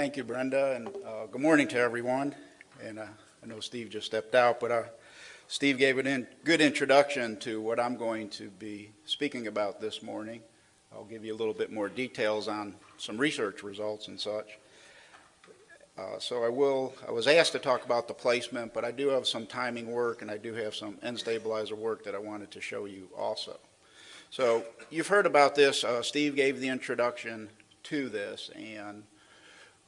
thank you, Brenda, and uh, good morning to everyone. And uh, I know Steve just stepped out, but uh, Steve gave a in, good introduction to what I'm going to be speaking about this morning. I'll give you a little bit more details on some research results and such. Uh, so I will, I was asked to talk about the placement, but I do have some timing work and I do have some N stabilizer work that I wanted to show you also. So you've heard about this. Uh, Steve gave the introduction to this and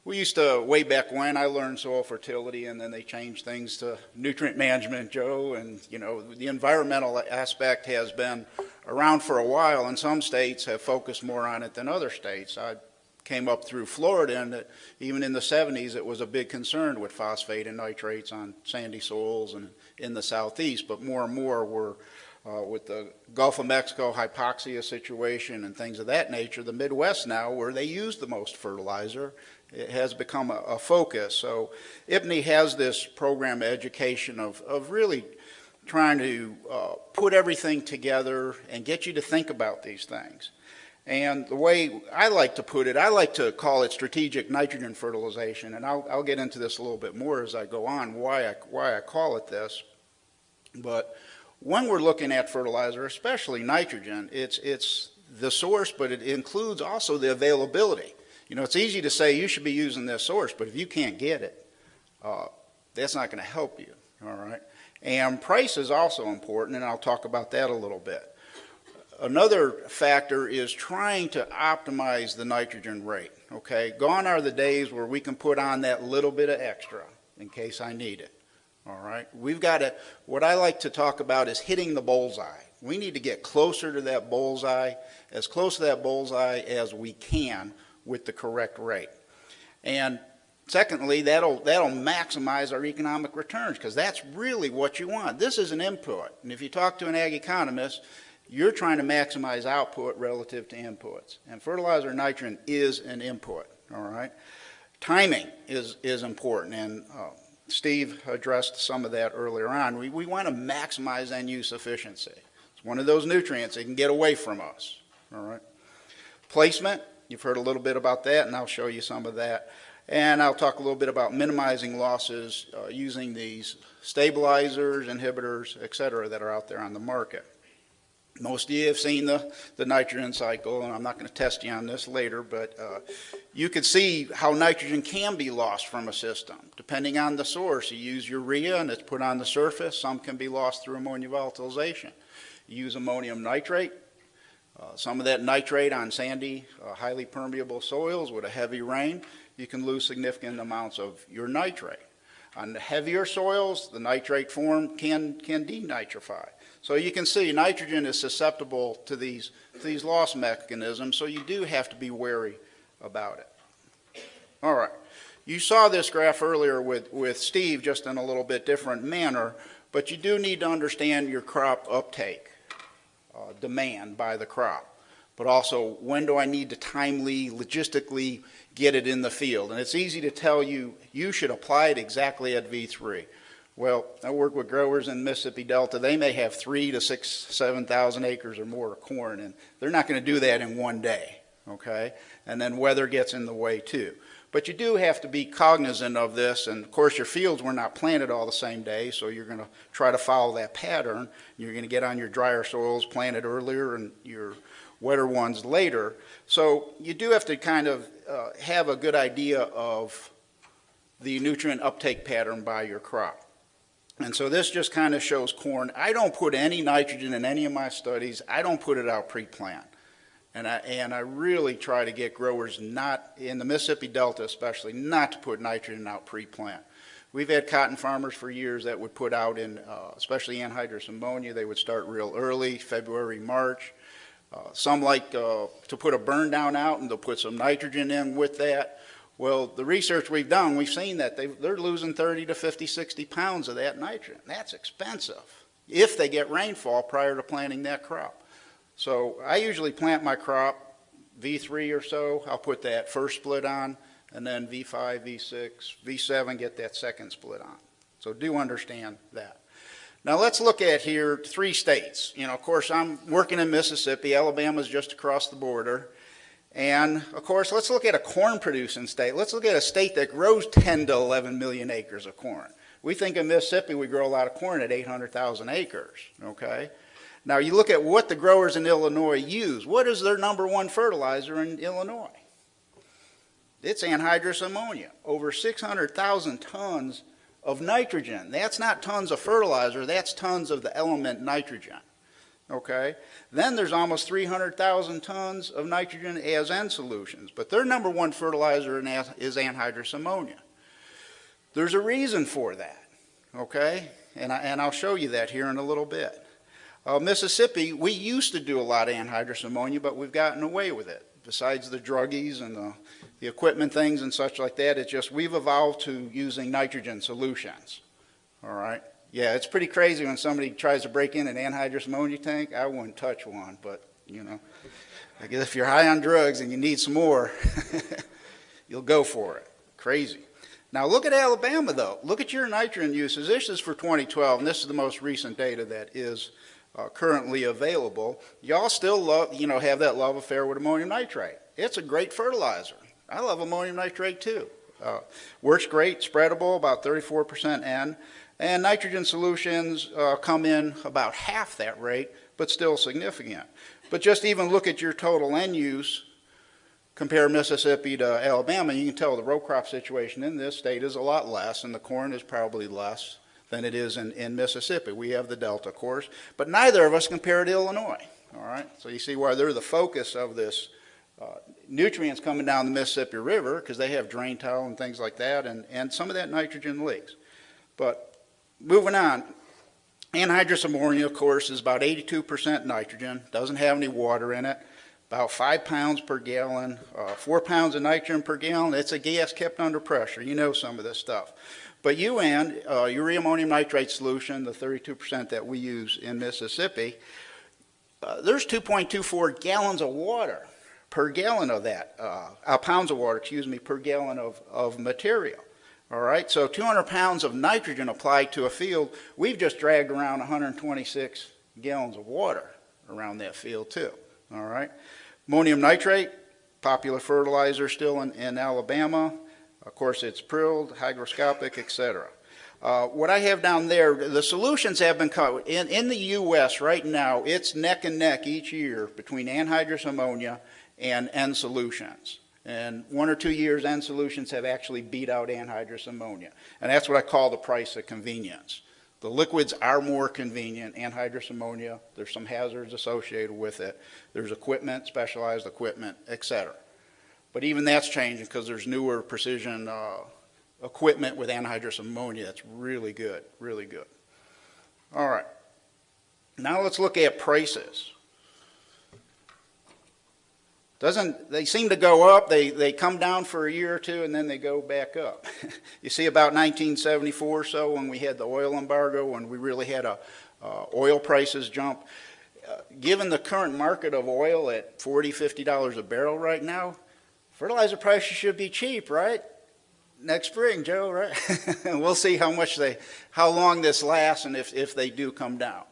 we used to, way back when, I learned soil fertility and then they changed things to nutrient management, Joe, and you know, the environmental aspect has been around for a while and some states have focused more on it than other states. I came up through Florida and even in the 70s it was a big concern with phosphate and nitrates on sandy soils and in the southeast, but more and more we're uh, with the Gulf of Mexico hypoxia situation and things of that nature, the Midwest now, where they use the most fertilizer, it has become a, a focus. So IPNI has this program of education of, of really trying to uh, put everything together and get you to think about these things. And the way I like to put it, I like to call it strategic nitrogen fertilization, and I'll, I'll get into this a little bit more as I go on, why I, why I call it this. But when we're looking at fertilizer, especially nitrogen, it's, it's the source, but it includes also the availability. You know, it's easy to say you should be using this source, but if you can't get it, uh, that's not going to help you, all right? And price is also important, and I'll talk about that a little bit. Another factor is trying to optimize the nitrogen rate, okay? Gone are the days where we can put on that little bit of extra in case I need it, all right? We've got to, what I like to talk about is hitting the bullseye. We need to get closer to that bullseye, as close to that bullseye as we can with the correct rate. And secondly, that'll, that'll maximize our economic returns because that's really what you want. This is an input. And if you talk to an ag economist, you're trying to maximize output relative to inputs. And fertilizer nitrogen is an input, all right? Timing is, is important, and uh, Steve addressed some of that earlier on. We, we want to maximize N use efficiency. It's one of those nutrients that can get away from us, all right? Placement, You've heard a little bit about that, and I'll show you some of that. And I'll talk a little bit about minimizing losses uh, using these stabilizers, inhibitors, et cetera, that are out there on the market. Most of you have seen the, the nitrogen cycle, and I'm not going to test you on this later, but uh, you can see how nitrogen can be lost from a system. Depending on the source, you use urea and it's put on the surface. Some can be lost through ammonia volatilization. You use ammonium nitrate, uh, some of that nitrate on sandy, uh, highly permeable soils with a heavy rain, you can lose significant amounts of your nitrate. On the heavier soils, the nitrate form can, can denitrify. So you can see nitrogen is susceptible to these, to these loss mechanisms, so you do have to be wary about it. All right. You saw this graph earlier with, with Steve, just in a little bit different manner, but you do need to understand your crop uptake uh, demand by the crop. But also, when do I need to timely, logistically get it in the field? And it's easy to tell you, you should apply it exactly at V3. Well, I work with growers in Mississippi Delta. They may have three to six, 7,000 acres or more of corn, and they're not going to do that in one day, okay? And then weather gets in the way too. But you do have to be cognizant of this, and of course your fields were not planted all the same day, so you're going to try to follow that pattern. You're going to get on your drier soils planted earlier and your wetter ones later. So you do have to kind of uh, have a good idea of the nutrient uptake pattern by your crop. And so this just kind of shows corn. I don't put any nitrogen in any of my studies. I don't put it out pre-plant. And I, and I really try to get growers not, in the Mississippi Delta especially, not to put nitrogen out pre-plant. We've had cotton farmers for years that would put out in, uh, especially anhydrous ammonia, they would start real early, February, March. Uh, some like uh, to put a burn down out and they'll put some nitrogen in with that. Well, the research we've done, we've seen that they, they're losing 30 to 50, 60 pounds of that nitrogen. That's expensive if they get rainfall prior to planting that crop. So I usually plant my crop V3 or so. I'll put that first split on, and then V5, V6, V7, get that second split on. So do understand that. Now let's look at here three states. You know, of course, I'm working in Mississippi. Alabama's just across the border. And of course, let's look at a corn producing state. Let's look at a state that grows 10 to 11 million acres of corn. We think in Mississippi we grow a lot of corn at 800,000 acres, okay? Now you look at what the growers in Illinois use. What is their number one fertilizer in Illinois? It's anhydrous ammonia, over 600,000 tons of nitrogen. That's not tons of fertilizer, that's tons of the element nitrogen. Okay? Then there's almost 300,000 tons of nitrogen as N solutions, but their number one fertilizer is anhydrous ammonia. There's a reason for that, okay? And, I, and I'll show you that here in a little bit. Uh, Mississippi, we used to do a lot of anhydrous ammonia, but we've gotten away with it. Besides the druggies and the the equipment things and such like that. It's just we've evolved to using nitrogen solutions. All right. Yeah, it's pretty crazy when somebody tries to break in an anhydrous ammonia tank. I wouldn't touch one, but you know, I guess if you're high on drugs and you need some more, you'll go for it. Crazy. Now look at Alabama though. Look at your nitrogen uses. This is for 2012, and this is the most recent data that is uh, currently available. Y'all still love, you know, have that love affair with ammonium nitrate. It's a great fertilizer. I love ammonium nitrate too. Uh, works great, spreadable, about 34% N. And nitrogen solutions uh, come in about half that rate, but still significant. But just even look at your total N use, compare Mississippi to Alabama, you can tell the row crop situation in this state is a lot less, and the corn is probably less than it is in, in Mississippi. We have the Delta, of course, but neither of us compare to Illinois. All right, so you see why they're the focus of this uh, nutrients coming down the Mississippi River because they have drain tile and things like that, and, and some of that nitrogen leaks. But moving on, anhydrous ammonia, of course, is about 82% nitrogen, doesn't have any water in it, about five pounds per gallon, uh, four pounds of nitrogen per gallon. It's a gas kept under pressure. You know some of this stuff. But UAN, uh, urea ammonium nitrate solution, the 32% that we use in Mississippi, uh, there's 2.24 gallons of water per gallon of that, uh, uh, pounds of water, excuse me, per gallon of, of material. All right, so 200 pounds of nitrogen applied to a field, we've just dragged around 126 gallons of water around that field too. All right, ammonium nitrate, popular fertilizer still in, in Alabama. Of course, it's prilled, hygroscopic, etc. Uh, what I have down there, the solutions have been cut. In, in the U.S. right now, it's neck and neck each year between anhydrous ammonia and N solutions. And one or two years, N solutions have actually beat out anhydrous ammonia. And that's what I call the price of convenience. The liquids are more convenient, anhydrous ammonia, there's some hazards associated with it. There's equipment, specialized equipment, etc. But even that's changing because there's newer precision uh, equipment with anhydrous ammonia that's really good, really good. All right. Now let's look at prices. Doesn't, they seem to go up, they, they come down for a year or two, and then they go back up. you see about 1974 or so when we had the oil embargo, when we really had a, uh, oil prices jump. Uh, given the current market of oil at 40 $50 a barrel right now, fertilizer prices should be cheap, right? Next spring, Joe, right? we'll see how much they, how long this lasts and if, if they do come down.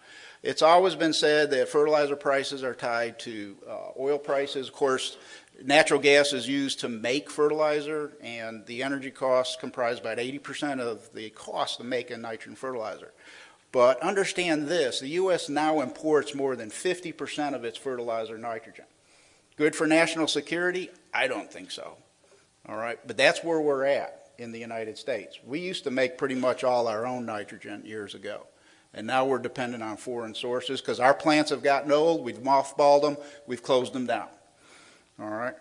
It's always been said that fertilizer prices are tied to uh, oil prices. Of course, natural gas is used to make fertilizer, and the energy costs comprise about 80% of the cost of making nitrogen fertilizer. But understand this, the U.S. now imports more than 50% of its fertilizer nitrogen. Good for national security? I don't think so. All right, but that's where we're at in the United States. We used to make pretty much all our own nitrogen years ago. And now we're dependent on foreign sources because our plants have gotten old. We've mothballed them. We've closed them down. All right.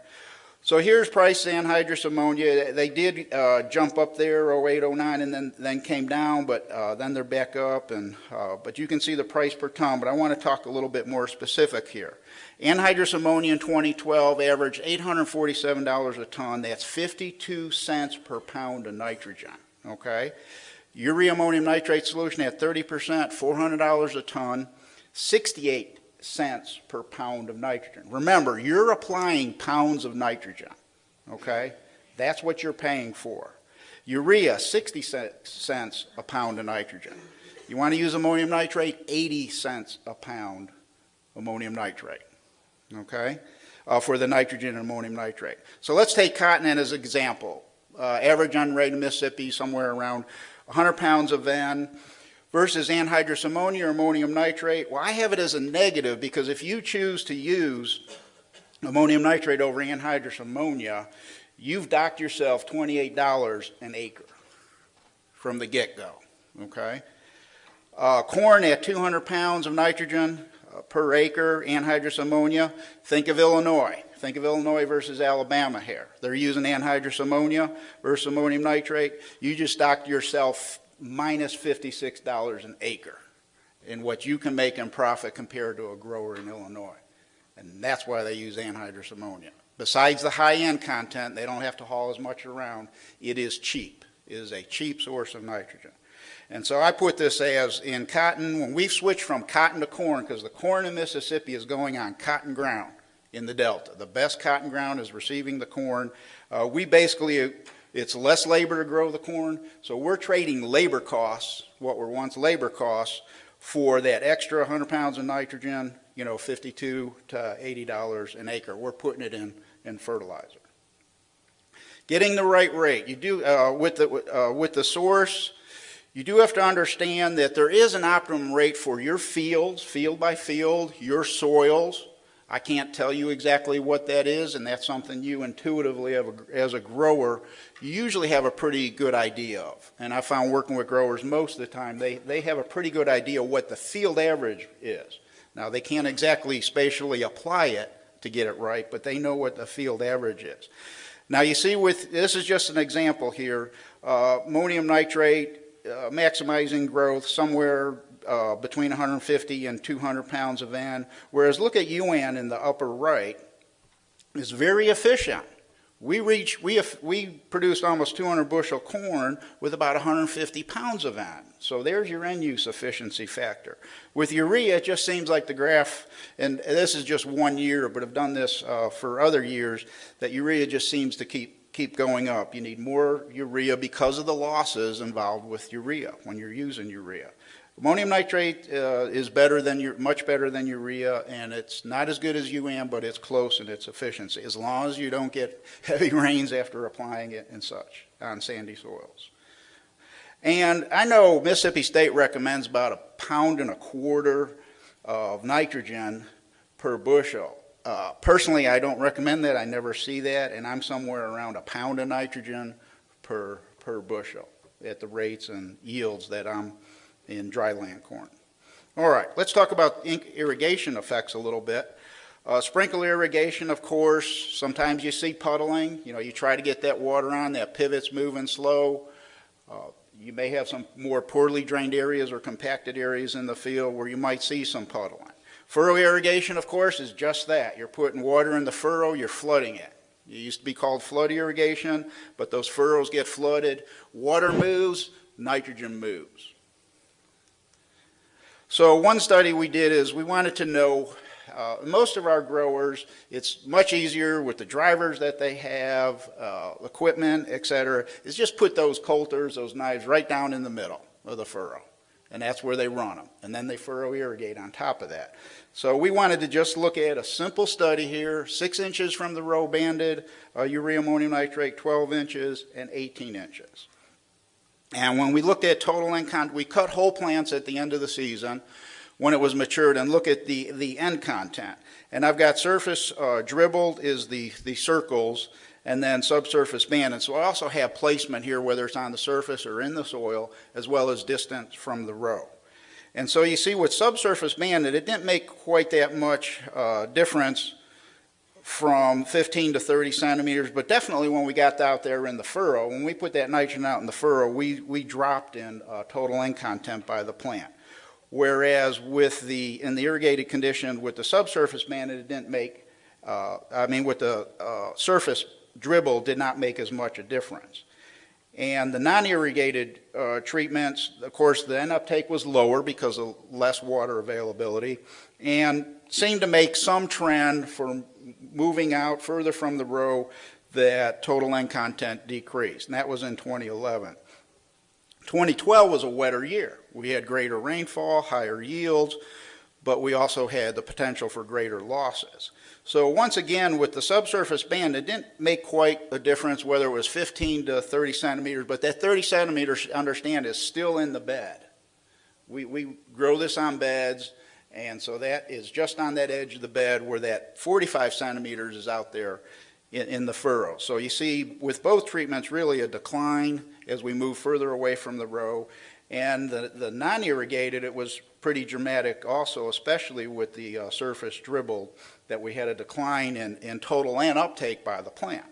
So here's price anhydrous ammonia. They did uh, jump up there 08, 09, and then, then came down, but uh, then they're back up. And uh, But you can see the price per ton. But I want to talk a little bit more specific here. Anhydrous ammonia in 2012 averaged $847 a ton. That's 52 cents per pound of nitrogen. Okay. Urea ammonium nitrate solution at 30%, $400 a ton, 68 cents per pound of nitrogen. Remember, you're applying pounds of nitrogen, okay? That's what you're paying for. Urea, 60 cents a pound of nitrogen. You want to use ammonium nitrate, 80 cents a pound ammonium nitrate, okay? uh, for the nitrogen and ammonium nitrate. So let's take cotton as an example. Uh, average N rate in Mississippi somewhere around 100 pounds of van versus anhydrous ammonia or ammonium nitrate. Well, I have it as a negative because if you choose to use ammonium nitrate over anhydrous ammonia, you've docked yourself $28 an acre from the get-go, okay? Uh, corn at 200 pounds of nitrogen uh, per acre, anhydrous ammonia. Think of Illinois. Think of Illinois versus Alabama here. They're using anhydrous ammonia versus ammonium nitrate. You just docked yourself minus $56 an acre in what you can make in profit compared to a grower in Illinois. And that's why they use anhydrous ammonia. Besides the high-N content, they don't have to haul as much around. It is cheap. It is a cheap source of nitrogen. And so I put this as in cotton, when we've switched from cotton to corn, because the corn in Mississippi is going on cotton ground in the Delta. The best cotton ground is receiving the corn. Uh, we basically, it's less labor to grow the corn, so we're trading labor costs, what were once labor costs, for that extra 100 pounds of nitrogen, you know, 52 to 80 dollars an acre. We're putting it in in fertilizer. Getting the right rate. You do uh, with the uh, with the source. You do have to understand that there is an optimum rate for your fields, field by field, your soils. I can't tell you exactly what that is, and that's something you intuitively, as a grower, you usually have a pretty good idea of. And I found working with growers most of the time, they, they have a pretty good idea what the field average is. Now, they can't exactly spatially apply it to get it right, but they know what the field average is. Now, you see, with this is just an example here. Uh, ammonium nitrate, uh, maximizing growth somewhere uh, between 150 and 200 pounds of N, whereas look at UAN in the upper right, is very efficient. We reach, we, we produced almost 200 bushel corn with about 150 pounds of N. So there's your N use efficiency factor. With urea, it just seems like the graph, and this is just one year, but I've done this uh, for other years, that urea just seems to keep, keep going up. You need more urea because of the losses involved with urea when you're using urea. Ammonium nitrate uh, is better than much better than urea, and it's not as good as UAN, but it's close in its efficiency, as long as you don't get heavy rains after applying it and such on sandy soils. And I know Mississippi State recommends about a pound and a quarter of nitrogen per bushel. Uh, personally, I don't recommend that. I never see that, and I'm somewhere around a pound of nitrogen per, per bushel at the rates and yields that I'm in dryland corn. All right, let's talk about irrigation effects a little bit. Uh, sprinkle irrigation, of course, sometimes you see puddling. You know, you try to get that water on, that pivot's moving slow. Uh, you may have some more poorly drained areas or compacted areas in the field where you might see some puddling. Furrow irrigation, of course, is just that. You're putting water in the furrow, you're flooding it. It used to be called flood irrigation, but those furrows get flooded. Water moves, nitrogen moves. So one study we did is we wanted to know, uh, most of our growers, it's much easier with the drivers that they have, uh, equipment, et cetera, is just put those coulters, those knives right down in the middle of the furrow. And that's where they run them. And then they furrow irrigate on top of that. So we wanted to just look at a simple study here, six inches from the row banded, uh, urea ammonium nitrate 12 inches and 18 inches. And when we looked at total N content, we cut whole plants at the end of the season when it was matured and look at the, the N content. And I've got surface uh, dribbled is the, the circles and then subsurface band. And So I also have placement here, whether it's on the surface or in the soil, as well as distance from the row. And so you see with subsurface banded, it didn't make quite that much uh, difference from 15 to 30 centimeters, but definitely when we got out there in the furrow, when we put that nitrogen out in the furrow, we, we dropped in uh, total N content by the plant. Whereas with the, in the irrigated condition with the subsurface band, it didn't make, uh, I mean with the uh, surface dribble did not make as much a difference. And the non-irrigated uh, treatments, of course, the N uptake was lower because of less water availability and seemed to make some trend for moving out further from the row that total N content decreased, and that was in 2011. 2012 was a wetter year. We had greater rainfall, higher yields, but we also had the potential for greater losses. So once again, with the subsurface band, it didn't make quite a difference whether it was 15 to 30 centimeters, but that 30 centimeters, understand, is still in the bed. We, we grow this on beds, and so that is just on that edge of the bed where that 45 centimeters is out there in, in the furrow. So you see, with both treatments, really a decline as we move further away from the row. And the, the non-irrigated, it was pretty dramatic also, especially with the uh, surface dribbled, that we had a decline in, in total N uptake by the plant.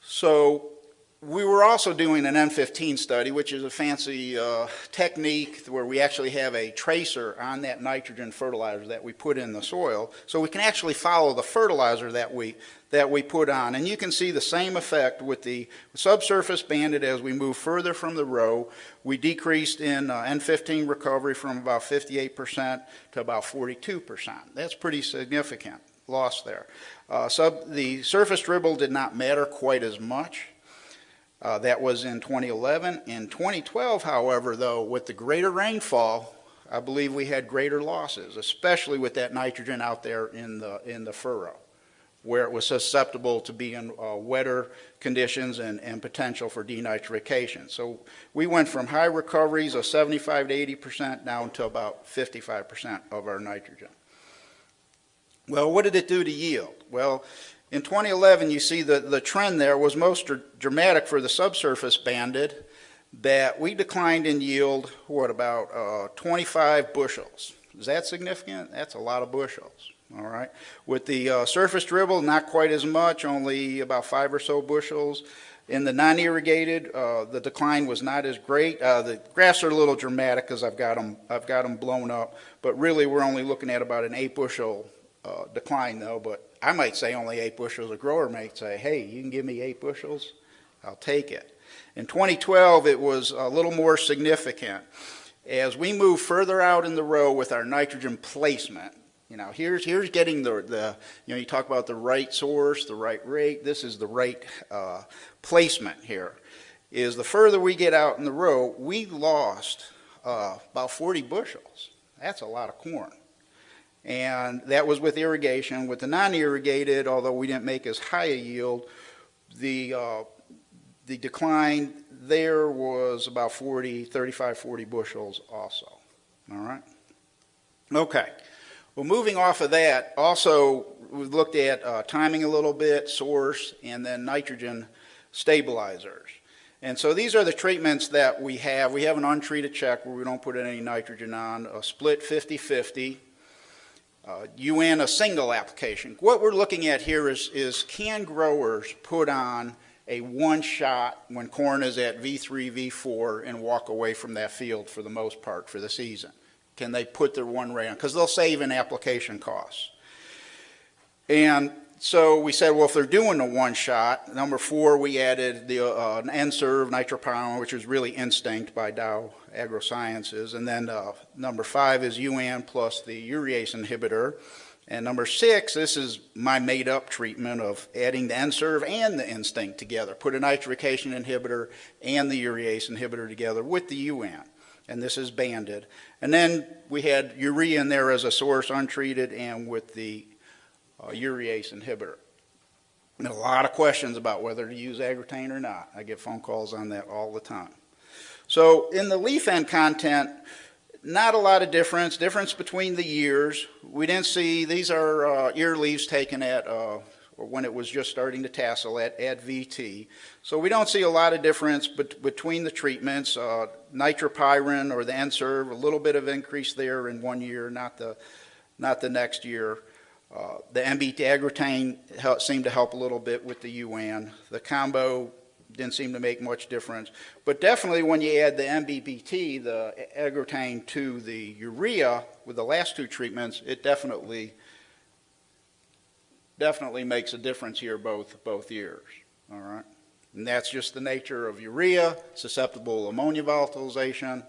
So we were also doing an N15 study, which is a fancy uh, technique where we actually have a tracer on that nitrogen fertilizer that we put in the soil, so we can actually follow the fertilizer that we that we put on. And you can see the same effect with the subsurface banded as we move further from the row. We decreased in uh, N15 recovery from about 58% to about 42%. That's pretty significant loss there. Uh, sub, the surface dribble did not matter quite as much. Uh, that was in 2011. In 2012, however, though, with the greater rainfall, I believe we had greater losses, especially with that nitrogen out there in the, in the furrow, where it was susceptible to being uh, wetter conditions and, and potential for denitrification. So we went from high recoveries of 75 to 80% down to about 55% of our nitrogen. Well, what did it do to yield? Well, in 2011, you see the, the trend there was most dramatic for the subsurface banded, that we declined in yield, what, about uh, 25 bushels. Is that significant? That's a lot of bushels, all right? With the uh, surface dribble, not quite as much, only about five or so bushels. In the non-irrigated, uh, the decline was not as great. Uh, the graphs are a little dramatic because I've got them I've got them blown up, but really we're only looking at about an eight bushel uh, decline though. But I might say only eight bushels. A grower might say, hey, you can give me eight bushels, I'll take it. In 2012, it was a little more significant. As we move further out in the row with our nitrogen placement, you know, here's, here's getting the, the, you know, you talk about the right source, the right rate, this is the right uh, placement here, is the further we get out in the row, we lost uh, about 40 bushels. That's a lot of corn and that was with irrigation. With the non-irrigated, although we didn't make as high a yield, the, uh, the decline there was about 40, 35, 40 bushels also. All right? Okay. Well, moving off of that, also we looked at uh, timing a little bit, source, and then nitrogen stabilizers. And so these are the treatments that we have. We have an untreated check where we don't put any nitrogen on, a split 50-50, uh, UAN a single application. What we're looking at here is, is can growers put on a one shot when corn is at V3, V4 and walk away from that field for the most part for the season? Can they put their one ray on? Because they'll save in application costs. And so we said, well, if they're doing a one shot, number four, we added the uh, N-Serve nitrapyrin, which is really Instinct by Dow AgroSciences. And then uh, number five is UAN plus the urease inhibitor. And number six, this is my made up treatment of adding the N-Serve and the Instinct together. Put a nitrification inhibitor and the urease inhibitor together with the UAN. And this is banded. And then we had urea in there as a source, untreated, and with the uh, urease inhibitor. And a lot of questions about whether to use Agrotain or not. I get phone calls on that all the time. So in the leaf N content, not a lot of difference, difference between the years. We didn't see, these are uh, ear leaves taken at, uh, when it was just starting to tassel at, at VT. So we don't see a lot of difference bet between the treatments. Uh, nitrapyrin or the N-Serve, a little bit of increase there in one year, not the, not the next year. Uh, the NBPT Agrotain seemed to help a little bit with the UAN. The combo didn't seem to make much difference. But definitely when you add the NBPT, the Agrotain to the urea with the last two treatments, it definitely definitely makes a difference here both both years. All right. And that's just the nature of urea, susceptible ammonia volatilization.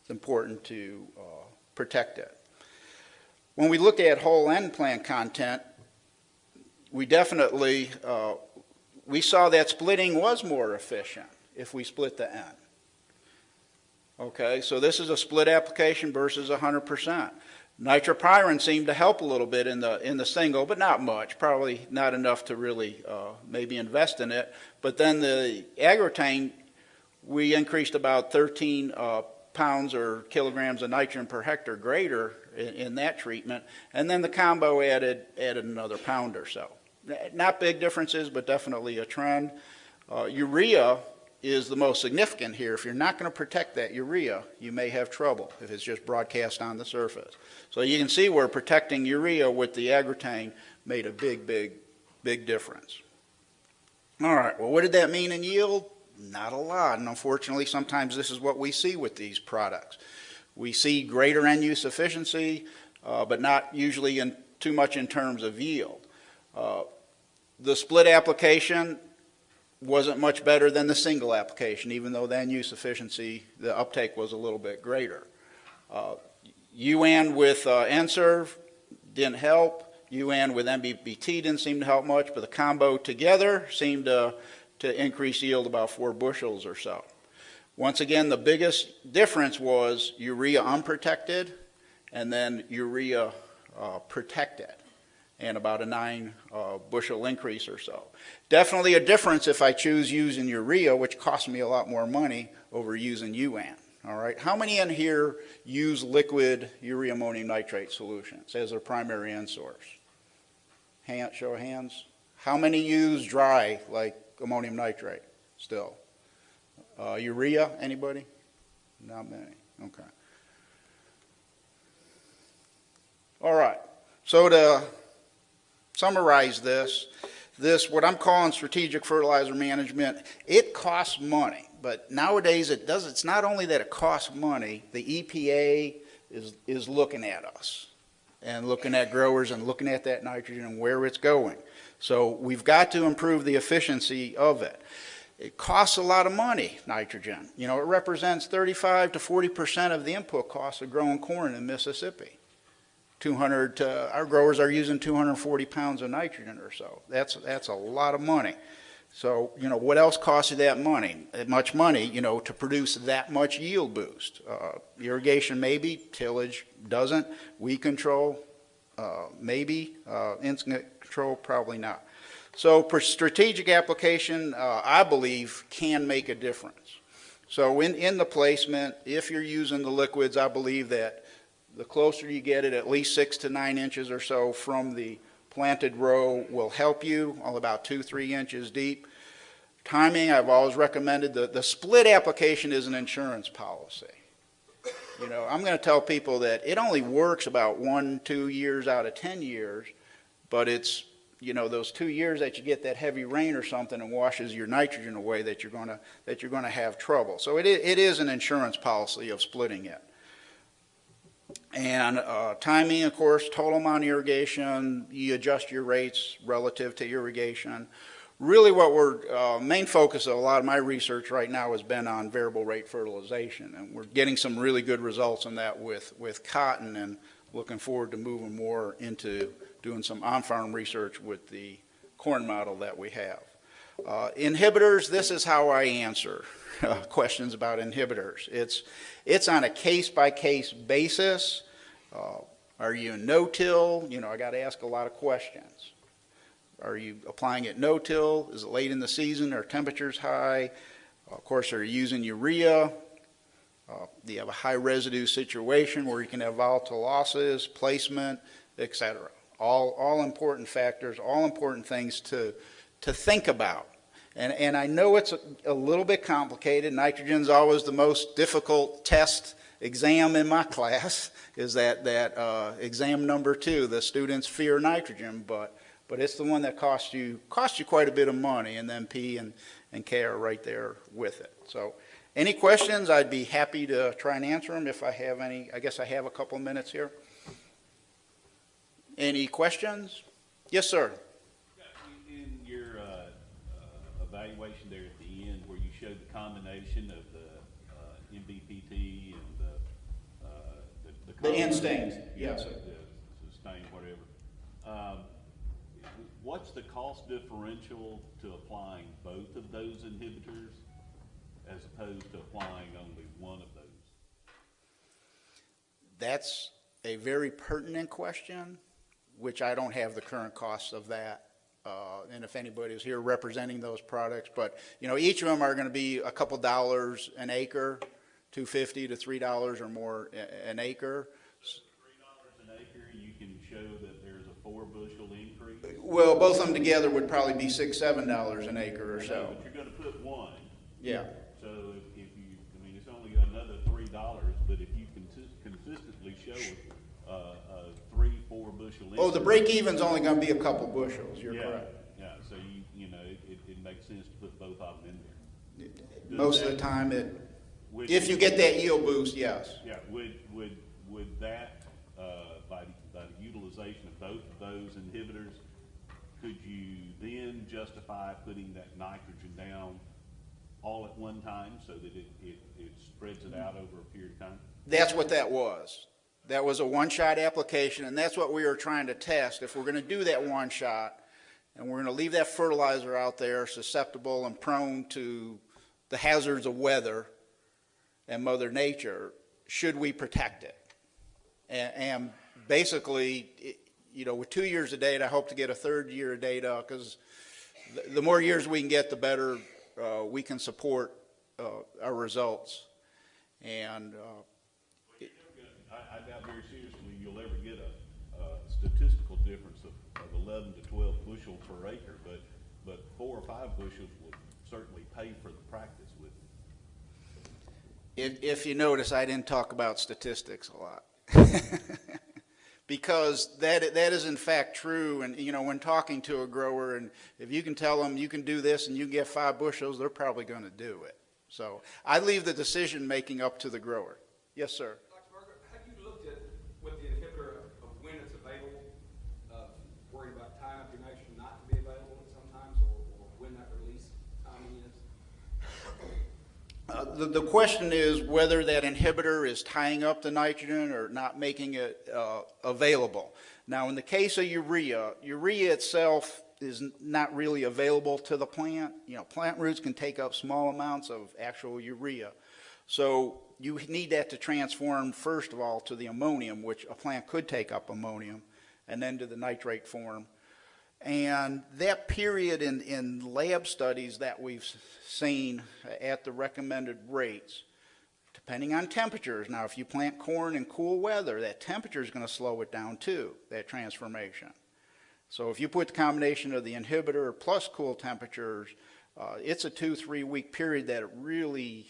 It's important to uh, protect it. When we look at whole N plant content, we definitely, uh, we saw that splitting was more efficient if we split the N. Okay, so this is a split application versus 100%. Nitrapyrin seemed to help a little bit in the, in the single, but not much, probably not enough to really uh, maybe invest in it. But then the Agrotain, we increased about 13 uh, pounds or kilograms of nitrogen per hectare greater in, in that treatment. And then the combo added, added another pound or so. Not big differences, but definitely a trend. Uh, urea is the most significant here. If you're not going to protect that urea, you may have trouble if it's just broadcast on the surface. So you can see where protecting urea with the Agrotain made a big, big, big difference. All right, well, what did that mean in yield? Not a lot, and unfortunately, sometimes this is what we see with these products. We see greater N-use efficiency, uh, but not usually in too much in terms of yield. Uh, the split application wasn't much better than the single application, even though the N-use efficiency, the uptake was a little bit greater. Uh, UAN with uh, NServe didn't help. UAN with NBPT didn't seem to help much, but the combo together seemed to, to increase yield about four bushels or so. Once again, the biggest difference was urea unprotected and then urea uh, protected and about a nine uh, bushel increase or so. Definitely a difference if I choose using urea, which costs me a lot more money over using UAN. All right, how many in here use liquid urea ammonium nitrate solutions as their primary N source? Hand, show of hands. How many use dry like ammonium nitrate still? Uh, urea, anybody? Not many, okay. All right, so to summarize this, this, what I'm calling strategic fertilizer management, it costs money. But nowadays it does, it's not only that it costs money, the EPA is, is looking at us and looking at growers and looking at that nitrogen and where it's going. So we've got to improve the efficiency of it. It costs a lot of money, nitrogen. You know, it represents 35 to 40% of the input costs of growing corn in Mississippi. 200, uh, our growers are using 240 pounds of nitrogen or so. That's, that's a lot of money. So, you know, what else costs you that money? That much money, you know, to produce that much yield boost. Uh, irrigation maybe, tillage doesn't. Weed control, uh, maybe. Uh, insect control, probably not. So strategic application, uh, I believe, can make a difference. So in, in the placement, if you're using the liquids, I believe that the closer you get it, at least six to nine inches or so from the planted row will help you, all about two, three inches deep. Timing, I've always recommended, the, the split application is an insurance policy. You know, I'm going to tell people that it only works about one, two years out of 10 years, but it's, you know, those two years that you get that heavy rain or something and washes your nitrogen away that you're going to, that you're going to have trouble. So it is, it is an insurance policy of splitting it. And uh, timing, of course, total amount of irrigation, you adjust your rates relative to irrigation. Really what we're, uh, main focus of a lot of my research right now has been on variable rate fertilization. And we're getting some really good results on that with, with cotton and looking forward to moving more into doing some on-farm research with the corn model that we have. Uh, inhibitors, this is how I answer uh, questions about inhibitors. It's, it's on a case-by-case -case basis. Uh, are you no-till? You know, I got to ask a lot of questions. Are you applying it no-till? Is it late in the season? Are temperatures high? Of course, are you using urea? Uh, do you have a high residue situation where you can have volatile losses, placement, etc.? All, all important factors, all important things to, to think about. And, and I know it's a, a little bit complicated. Nitrogen's always the most difficult test exam in my class is that, that uh, exam number two. The students fear nitrogen, but, but it's the one that costs you, costs you quite a bit of money, and then P and, and K are right there with it. So any questions, I'd be happy to try and answer them if I have any. I guess I have a couple minutes here. Any questions? Yes, sir. In your uh, uh, evaluation there at the end, where you showed the combination of the uh, NBPT and the, uh, the. The combination- instinct, yes, sir. The sustain, whatever. Um, What's the cost differential to applying both of those inhibitors as opposed to applying only one of those? That's a very pertinent question, which I don't have the current costs of that. Uh, and if anybody is here representing those products, but, you know, each of them are gonna be a couple dollars an acre, two fifty to three dollars or more an acre. Three dollars an acre, you can show that there's a four bushel increase. Well, both of them together would probably be six, seven dollars an acre or so. But you're gonna put one, Yeah, so if, if you, I mean, it's only another three dollars, but if you consis- consistently show, a four bushel oh, the break even's only gonna be a couple bushels, you're Yeah, correct. Yeah, so you, you know, it, it, it makes sense to put both of them in there. Most of the time, it, Would- if you get that yield boost, yes. Yeah, would, would, would that, uh, by, by the utilization of both of those inhibitors, could you then justify putting that nitrogen down all at one time so that it, it, it spreads it out over a period of time? That's what that was. That was a one-shot application, and that's what we were trying to test. If we're gonna do that one-shot, and we're gonna leave that fertilizer out there susceptible and prone to the hazards of weather and Mother Nature, should we protect it? And, and basically, it- you know, with two years of data, I hope to get a third year of data, because the, the more years we can get, the better, uh, we can support, uh, our results. And, uh, I, doubt very seriously you'll ever get a, a statistical difference of, of eleven to twelve bushel per acre, but, but four or five bushels will certainly pay for the practice with it. If, if you notice, I didn't talk about statistics a lot. Because that, that is in fact true, and, you know, when talking to a grower, and if you can tell them you can do this and you get five bushels, they're probably gonna do it. So I leave the decision-making up to the grower. Yes, sir. Dr. Margaret, have you looked at, with the inhibitor of of when it's available, uh, worried about tying up your nitrogen not to be available sometimes, or, or when that release timing is? Uh, The, the question is whether that inhibitor is tying up the nitrogen or not making it uh, available. Now, in the case of urea, urea itself is not really available to the plant. You know, plant roots can take up small amounts of actual urea. So you need that to transform, first of all, to the ammonium, which a plant could take up ammonium, and then to the nitrate form. And that period in, in lab studies that we've seen at the recommended rates, depending on temperatures, now if you plant corn in cool weather, that temperature is going to slow it down too, that transformation. So if you put the combination of the inhibitor plus cool temperatures, uh, it's a two, three week period that it really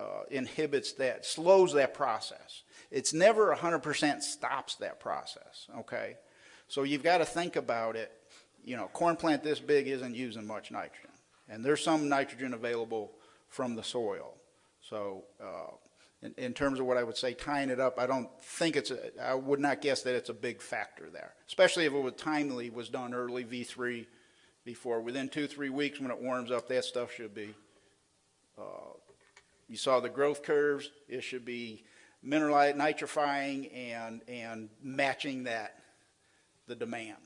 uh, inhibits that, slows that process. It's never 100% stops that process, okay? So you've got to think about it. You know, corn plant this big isn't using much nitrogen. And there's some nitrogen available from the soil. So, uh, in, in terms of what I would say, tying it up, I don't think it's, a, I would not guess that it's a big factor there. Especially if it was timely, was done early, V3, before, within two, three weeks when it warms up, that stuff should be, uh, you saw the growth curves, it should be mineralized, nitrifying and, and matching that, the demand.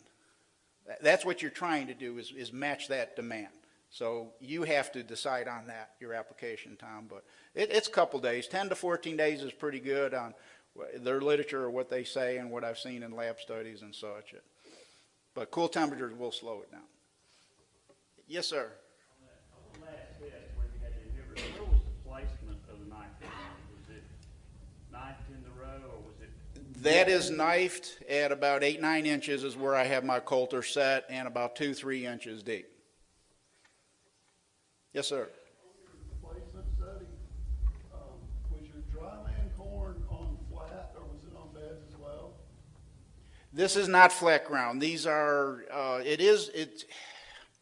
That- That's what you're trying to do, is, is match that demand. So you have to decide on that, your application, Tom, but it, it's a couple days. Ten to fourteen days is pretty good on their literature or what they say and what I've seen in lab studies and such. But cool temperatures will slow it down. Yes, sir. On that, on the last test where you had the inhibitor, where was the placement of the nitrogen? Was it knifed in the row or was it? That is knifed at about eight, nine inches is where I have my coulter set and about two, three inches deep. Yes, sir. placement setting, was your dryland corn on flat or was it on beds as well? This is not flat ground. These are, uh, it is, it,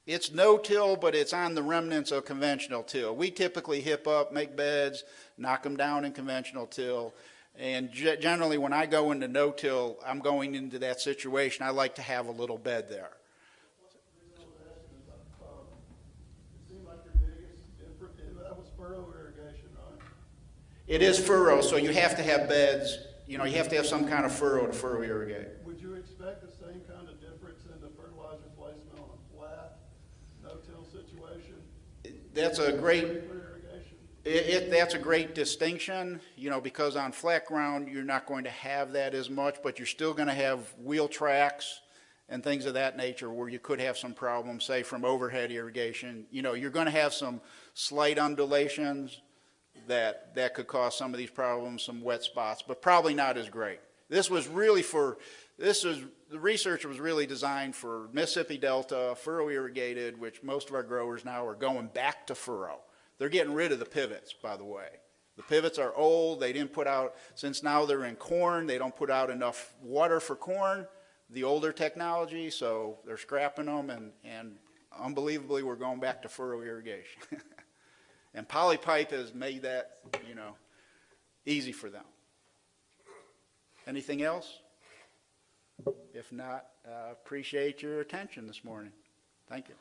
it's no-till, but it's on the remnants of conventional till. We typically hip up, make beds, knock them down in conventional till. And ge- generally, when I go into no-till, I'm going into that situation, I like to have a little bed there. The reason I was asking is, it seemed like your biggest difference, that was furrow irrigation, right? It is furrow, so you have to have beds, you know, you have to have some kind of furrow to furrow irrigate. Would you expect the same kind of difference in the fertilizer placement on a flat, no-till situation? That's a great? It, it, that's a great distinction, you know, because on flat ground, you're not going to have that as much, but you're still gonna have wheel tracks and things of that nature where you could have some problems, say from overhead irrigation. You know, you're gonna have some slight undulations that, that could cause some of these problems, some wet spots, but probably not as great. This was really for, this is, the research was really designed for Mississippi Delta, furrow irrigated, which most of our growers now are going back to furrow. They're getting rid of the pivots, by the way. The pivots are old, they didn't put out, since now they're in corn, they don't put out enough water for corn, the older technology, so they're scrapping them and, and unbelievably, we're going back to furrow irrigation. And Polypipe has made that, you know, easy for them. Anything else? If not, uh, appreciate your attention this morning. Thank you.